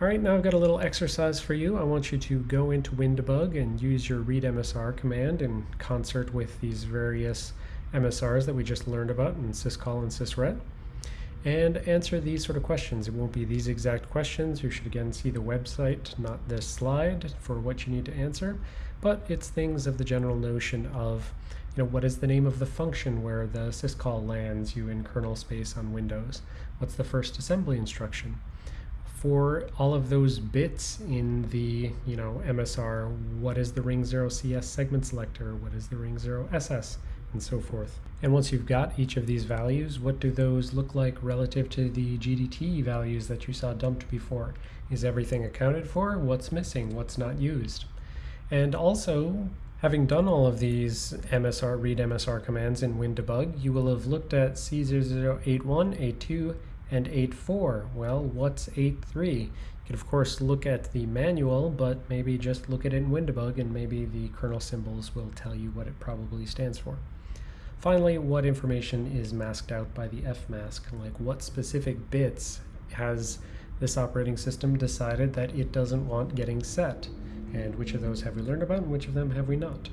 All right, now I've got a little exercise for you. I want you to go into WinDbg and use your read MSR command in concert with these various MSRs that we just learned about in syscall and sysret and answer these sort of questions. It won't be these exact questions. You should again see the website, not this slide, for what you need to answer, but it's things of the general notion of, you know, what is the name of the function where the syscall lands you in kernel space on Windows? What's the first assembly instruction? For all of those bits in the you know MSR, what is the ring 0 CS segment selector, what is the ring 0 SS, and so forth. And once you've got each of these values, what do those look like relative to the GDT values that you saw dumped before? Is everything accounted for? What's missing? What's not used? And also, having done all of these MSR read MSR commands in WinDbg, you will have looked at C0081, A2, and 8.4. Well, what's 8.3? You could of course look at the manual, but maybe just look at it in WinDbg and maybe the kernel symbols will tell you what it probably stands for. Finally, what information is masked out by the fmask? Like what specific bits has this operating system decided that it doesn't want getting set? And which of those have we learned about and which of them have we not?